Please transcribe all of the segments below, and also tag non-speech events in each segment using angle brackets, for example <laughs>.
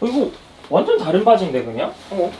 어, 이거 완전 다른 바지인데 그냥? 어.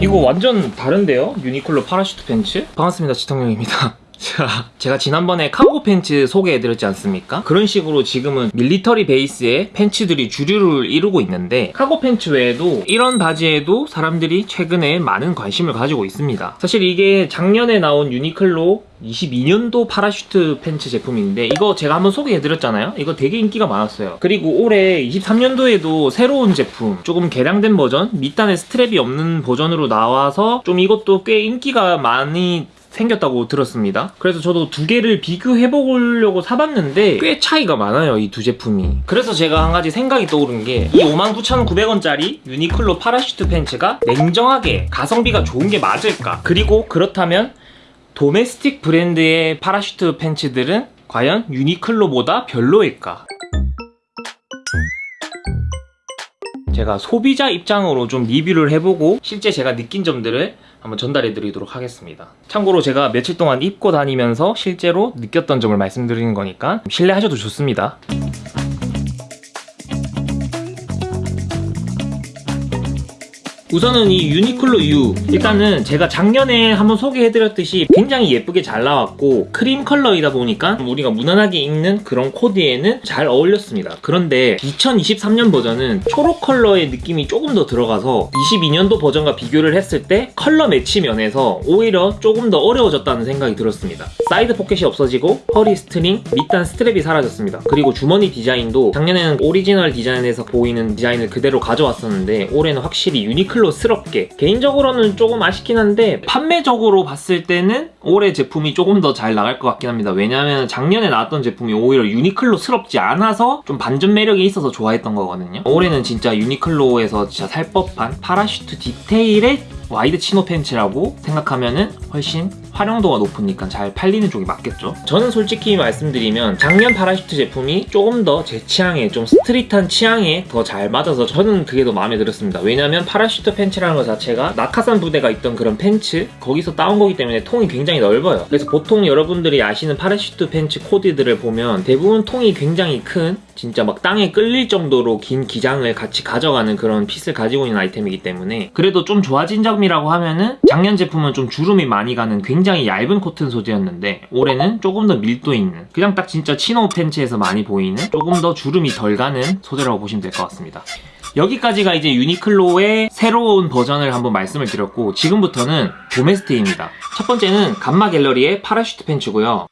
이거 완전 다른데요? 유니클로 parachute 팬츠? 반갑습니다 지통령입니다 자, 제가 지난번에 카고 팬츠 소개해드렸지 않습니까? 그런 식으로 지금은 military 베이스의 팬츠들이 주류를 이루고 있는데 카고 팬츠 외에도 이런 바지에도 사람들이 최근에 많은 관심을 가지고 있습니다. 사실 이게 작년에 나온 유니클로 22년도 parachute 팬츠 제품인데 이거 제가 한번 소개해드렸잖아요 이거 되게 인기가 많았어요 그리고 올해 23년도에도 새로운 제품 조금 개량된 버전 밑단에 strap이 없는 버전으로 나와서 좀 이것도 꽤 인기가 많이 생겼다고 들었습니다. 그래서 저도 두 개를 비교해 보려고 사봤는데 꽤 차이가 많아요 이 두 제품이. 그래서 제가 한 가지 생각이 떠오른 게 이 59,900원짜리 유니클로 parachute 팬츠가 냉정하게 가성비가 좋은 게 맞을까? 그리고 그렇다면 domestic 브랜드의 parachute 팬츠들은 과연 유니클로보다 별로일까? 제가 소비자 입장으로 좀 리뷰를 해보고 실제 제가 느낀 점들을 한번 전달해 드리도록 하겠습니다. 참고로 제가 며칠 동안 입고 다니면서 실제로 느꼈던 점을 말씀드리는 거니까 신뢰하셔도 좋습니다 우선은 이 유니클로 U. 일단은 제가 작년에 한번 소개해드렸듯이 굉장히 예쁘게 잘 나왔고 크림 컬러이다 보니까 우리가 무난하게 입는 그런 코디에는 잘 어울렸습니다. 그런데 2023년 버전은 초록 컬러의 느낌이 조금 더 들어가서 22년도 버전과 비교를 했을 때 컬러 매치 면에서 오히려 조금 더 어려워졌다는 생각이 들었습니다. 사이드 포켓이 없어지고 허리 string, 밑단 strap이 사라졌습니다. 그리고 주머니 디자인도 작년에는 오리지널 디자인에서 보이는 디자인을 그대로 가져왔었는데 올해는 확실히 유니클로 유니클로스럽게. 개인적으로는 조금 아쉽긴 한데 판매적으로 봤을 때는 올해 제품이 조금 더 잘 나갈 것 같긴 합니다. 왜냐하면 작년에 나왔던 제품이 오히려 유니클로스럽지 않아서 좀 반전 매력이 있어서 좋아했던 거거든요. 올해는 진짜 유니클로에서 진짜 살 법한 parachute 디테일의 wide chino 팬츠라고 생각하면 은 훨씬 활용도가 높으니까 잘 팔리는 쪽이 맞겠죠? 저는 솔직히 말씀드리면 작년 parachute 제품이 조금 더 제 취향에 좀 street한 취향에 더 잘 맞아서 저는 그게 더 마음에 들었습니다. 왜냐면 parachute 팬츠라는 것 자체가 낙하산 부대가 있던 그런 팬츠 거기서 따온 거기 때문에 통이 굉장히 넓어요. 그래서 보통 여러분들이 아시는 parachute 팬츠 코디들을 보면 대부분 통이 굉장히 큰 진짜 막 땅에 끌릴 정도로 긴 기장을 같이 가져가는 그런 fit을 가지고 있는 아이템이기 때문에 그래도 좀 좋아진 점이라고 하면은 작년 제품은 좀 주름이 많이 가는 굉장히 얇은 코튼 소재였는데 올해는 조금 더 밀도 있는 그냥 딱 진짜 chino 팬츠에서 많이 보이는 조금 더 주름이 덜 가는 소재라고 보시면 될 것 같습니다. 여기까지가 이제 유니클로의 새로운 버전을 한번 말씀을 드렸고 지금부터는 domestic입니다. 첫 번째는 감마 갤러리의 parachute 팬츠고요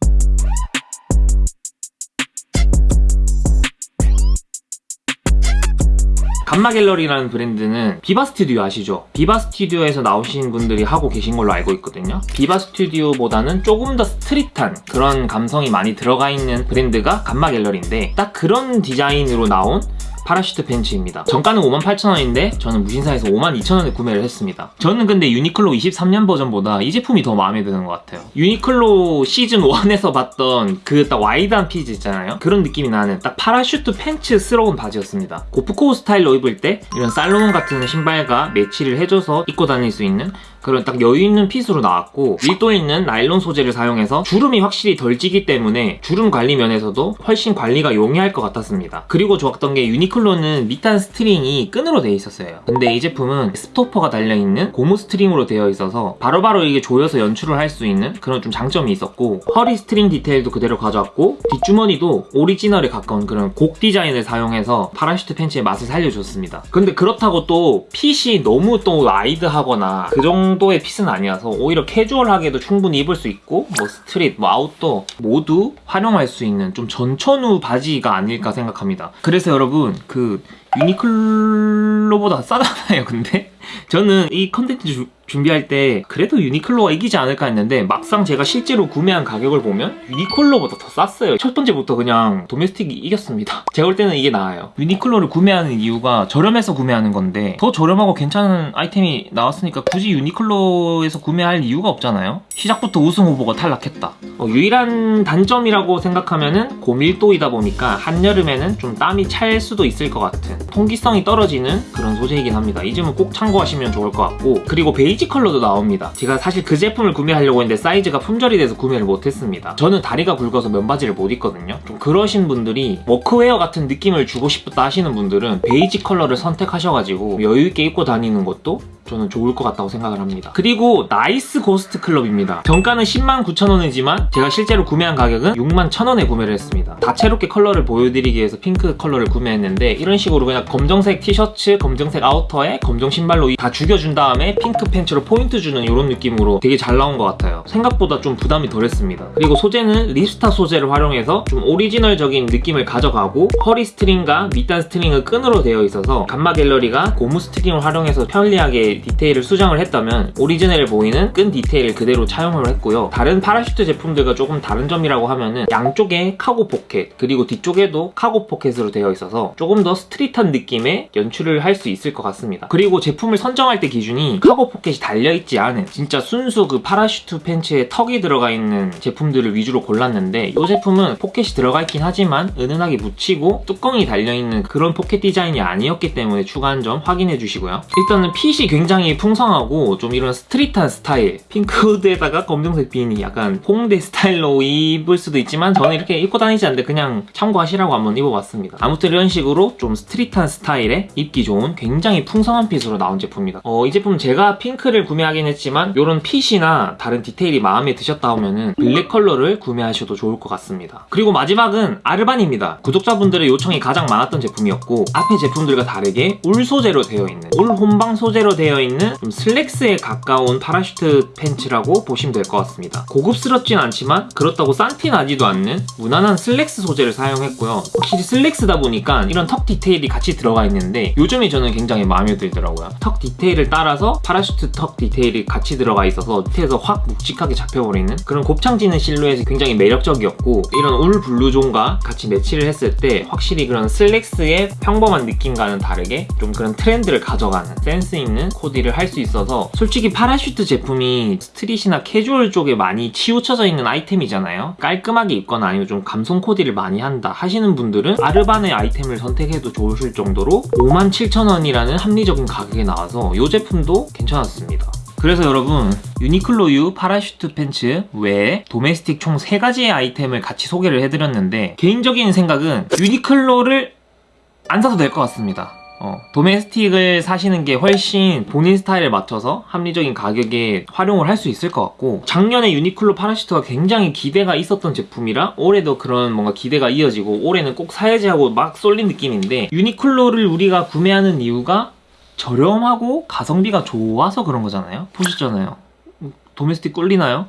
감마 갤러리라는 브랜드는 비바 스튜디오 아시죠? 비바 스튜디오에서 나오신 분들이 하고 계신 걸로 알고 있거든요 비바 스튜디오보다는 조금 더 street한 그런 감성이 많이 들어가 있는 브랜드가 감마 갤러리인데 딱 그런 디자인으로 나온 parachute 팬츠입니다. 정가는 58,000원인데 저는 무신사에서 52,000원에 구매를 했습니다. 저는 근데 유니클로 23년 버전보다 이 제품이 더 마음에 드는 것 같아요. 유니클로 시즌1에서 봤던 그 딱 wide한 핏이 있잖아요? 그런 느낌이 나는 딱 parachute 팬츠스러운 바지였습니다. 고프코어 스타일로 입을 때 이런 살로몬 같은 신발과 매치를 해줘서 입고 다닐 수 있는 그런 딱 여유 있는 fit으로 나왔고 밀도 있는 나일론 소재를 사용해서 주름이 확실히 덜 지기 때문에 주름 관리 면에서도 훨씬 관리가 용이할 것 같았습니다. 그리고 좋았던 게 유니클로는 밑단 string이 끈으로 되어 있었어요. 근데 이 제품은 stopper가 달려있는 고무 string으로 되어 있어서 바로바로 바로 이게 조여서 연출을 할 수 있는 그런 좀 장점이 있었고 허리 string 디테일도 그대로 가져왔고 뒷주머니도 오리지널에 가까운 그런 곡 디자인을 사용해서 parachute 팬츠의 맛을 살려줬습니다. 근데 그렇다고 또 핏이 너무 또 wide하거나 그 정도 정도의 fit은 아니어서 오히려 캐주얼하게도 충분히 입을 수 있고 뭐 street, 뭐 아웃도어 모두 활용할 수 있는 좀 전천후 바지가 아닐까 생각합니다. 그래서 여러분 그 유니클로보다 싸잖아요 근데? 저는 이 컨텐츠 준비할 때 그래도 유니클로가 이기지 않을까 했는데 막상 제가 실제로 구매한 가격을 보면 유니클로보다 더 쌌어요. 첫 번째부터 그냥 도메스틱이 이겼습니다. <laughs> 제가 볼 때는 이게 나아요. 유니클로를 구매하는 이유가 저렴해서 구매하는 건데 더 저렴하고 괜찮은 아이템이 나왔으니까 굳이 유니클로에서 구매할 이유가 없잖아요. 시작부터 우승 후보가 탈락했다. 어, 유일한 단점이라고 생각하면은 고밀도이다 보니까 한여름에는 좀 땀이 찰 수도 있을 것 같은 통기성이 떨어지는 그런 소재이긴 합니다. 이 점은 꼭 참고하시면 좋을 것 같고 그리고 베이 베이지 컬러도 나옵니다. 제가 사실 그 제품을 구매하려고 했는데 사이즈가 품절이 돼서 구매를 못했습니다. 저는 다리가 굵어서 면바지를 못 입거든요. 좀 그러신 분들이 워크웨어 같은 느낌을 주고 싶다 하시는 분들은 베이지 컬러를 선택하셔가지고 여유있게 입고 다니는 것도 저는 좋을 것 같다고 생각을 합니다. 그리고 나이스 고스트 클럽입니다. 정가는 10만 9천 원이지만 제가 실제로 구매한 가격은 6만 1천 원에 구매를 했습니다. 다채롭게 컬러를 보여드리기 위해서 핑크 컬러를 구매했는데 이런 식으로 그냥 검정색 티셔츠, 검정색 아우터에 검정 신발로 다 죽여준 다음에 핑크 팬츠로 포인트 주는 이런 느낌으로 되게 잘 나온 것 같아요. 생각보다 좀 부담이 덜했습니다. 그리고 소재는 ripstop 소재를 활용해서 좀 오리지널적인 느낌을 가져가고 허리 string과 밑단 string은 끈으로 되어 있어서 감마 갤러리가 고무 string을 활용해서 편리하게 디테일을 수정을 했다면 오리지널 보이는 끈 디테일 그대로 차용을 했고요. 다른 parachute 제품들과 조금 다른 점이라고 하면은 양쪽에 카고 포켓 그리고 뒤쪽에도 카고 포켓으로 되어 있어서 조금 더 street한 느낌의 연출을 할 수 있을 것 같습니다. 그리고 제품을 선정할 때 기준이 cargo 포켓이 달려있지 않은 진짜 순수 그 parachute 팬츠에 tuck이 들어가 있는 제품들을 위주로 골랐는데 이 제품은 포켓이 들어가 있긴 하지만 은은하게 묻히고 뚜껑이 달려있는 그런 포켓 디자인이 아니었기 때문에 추가한 점 확인해 주시고요. 일단은 핏이 굉장히 풍성하고 좀 이런 street한 스타일 핑크 후드에다가 검정색 비니 약간 홍대 스타일로 입을 수도 있지만 저는 이렇게 입고 다니지 않는데 그냥 참고하시라고 한번 입어봤습니다. 아무튼 이런 식으로 좀 street한 스타일에 입기 좋은 굉장히 풍성한 fit으로 나온 제품입니다. 어, 이 제품 제가 핑크를 구매하긴 했지만 이런 fit이나 다른 디테일이 마음에 드셨다 하면은 블랙 컬러를 구매하셔도 좋을 것 같습니다. 그리고 마지막은 아르반입니다. 구독자분들의 요청이 가장 많았던 제품이었고 앞에 제품들과 다르게 울 소재로 되어 있는 울 혼방 소재로 되어 있는 좀 슬랙스에 가까운 parachute 팬츠라고 보시면 될 것 같습니다. 고급스럽진 않지만 그렇다고 싼티 나지도 않는 무난한 슬랙스 소재를 사용했고요. 확실히 슬랙스다 보니까 이런 tuck 디테일이 같이 들어가 있는데 요즘에 저는 굉장히 마음에 들더라고요. tuck 디테일을 따라서 parachute tuck 디테일이 같이 들어가 있어서 밑에서 확 묵직하게 잡혀버리는 그런 곱창지는 실루엣이 굉장히 매력적이었고 이런 울 blouson과 같이 매치를 했을 때 확실히 그런 슬랙스의 평범한 느낌과는 다르게 좀 그런 트렌드를 가져가는 센스 있는 코디를 할 수 있어서 솔직히 parachute 제품이 street이나 캐주얼 쪽에 많이 치우쳐져 있는 아이템이잖아요. 깔끔하게 입거나 아니면 좀 감성 코디를 많이 한다 하시는 분들은 아르반의 아이템을 선택해도 좋으실 정도로 57,000원이라는 합리적인 가격에 나와서 이 제품도 괜찮았습니다. 그래서 여러분 유니클로유 parachute 팬츠 외에 domestic 총 3가지의 아이템을 같이 소개를 해드렸는데 개인적인 생각은 유니클로를 안 사도 될 것 같습니다. 어, domestic을 사시는 게 훨씬 본인 스타일에 맞춰서 합리적인 가격에 활용을 할 수 있을 것 같고 작년에 유니클로 parachute가 굉장히 기대가 있었던 제품이라 올해도 그런 뭔가 기대가 이어지고 올해는 꼭 사야지 하고 막 쏠린 느낌인데 유니클로를 우리가 구매하는 이유가 저렴하고 가성비가 좋아서 그런 거잖아요 보셨잖아요 domestic 꿀리나요?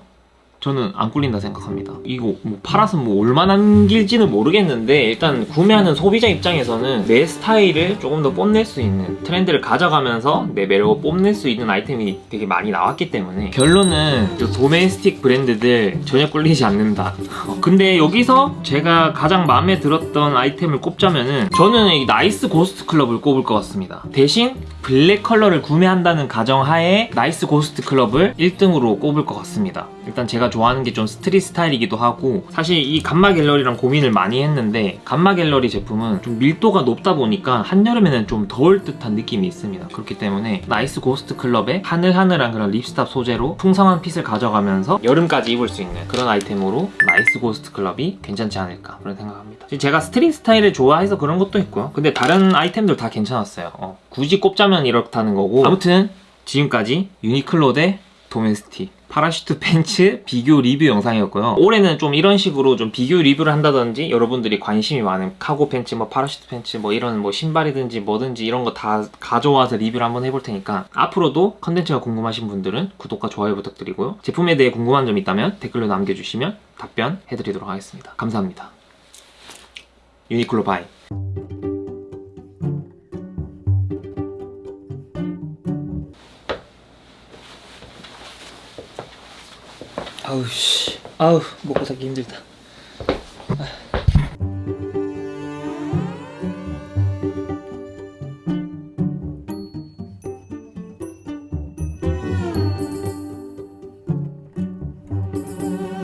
저는 안 꿀린다 생각합니다. 이거 뭐 팔아서 뭐 얼마나 남길지는 모르겠는데 일단 구매하는 소비자 입장에서는 내 스타일을 조금 더 뽐낼 수 있는 트렌드를 가져가면서 내 매력을 뽐낼 수 있는 아이템이 되게 많이 나왔기 때문에 결론은 domestic 브랜드들 전혀 꿀리지 않는다. 어, 근데 여기서 제가 가장 마음에 들었던 아이템을 꼽자면은 저는 이 나이스 고스트 클럽을 꼽을 것 같습니다. 대신 블랙 컬러를 구매한다는 가정하에 나이스 고스트 클럽을 1등으로 꼽을 것 같습니다. 일단 제가 좋아하는 게 좀 street 스타일이기도 하고 사실 이 감마 갤러리랑 고민을 많이 했는데 감마 갤러리 제품은 좀 밀도가 높다 보니까 한여름에는 좀 더울 듯한 느낌이 있습니다. 그렇기 때문에 나이스 고스트 클럽의 하늘하늘한 그런 ripstop 소재로 풍성한 fit을 가져가면서 여름까지 입을 수 있는 그런 아이템으로 나이스 고스트 클럽이 괜찮지 않을까 그런 생각합니다. 제가 street 스타일을 좋아해서 그런 것도 있고요. 근데 다른 아이템들 다 괜찮았어요. 어, 굳이 꼽자면 이렇다는 거고 아무튼 지금까지 유니클로 대 domestic parachute 팬츠 비교 리뷰 영상이었고요. 올해는 좀 이런 식으로 좀 비교 리뷰를 한다든지 여러분들이 관심이 많은 cargo 팬츠, 뭐 parachute 팬츠, 뭐 이런 뭐 신발이든지 뭐든지 이런 거 다 가져와서 리뷰를 한번 해볼 테니까 앞으로도 컨텐츠가 궁금하신 분들은 구독과 좋아요 부탁드리고요. 제품에 대해 궁금한 점 있다면 댓글로 남겨주시면 답변 해드리도록 하겠습니다. 감사합니다. 유니클로 bye 아우 씨. 아우 먹고 살기 힘들다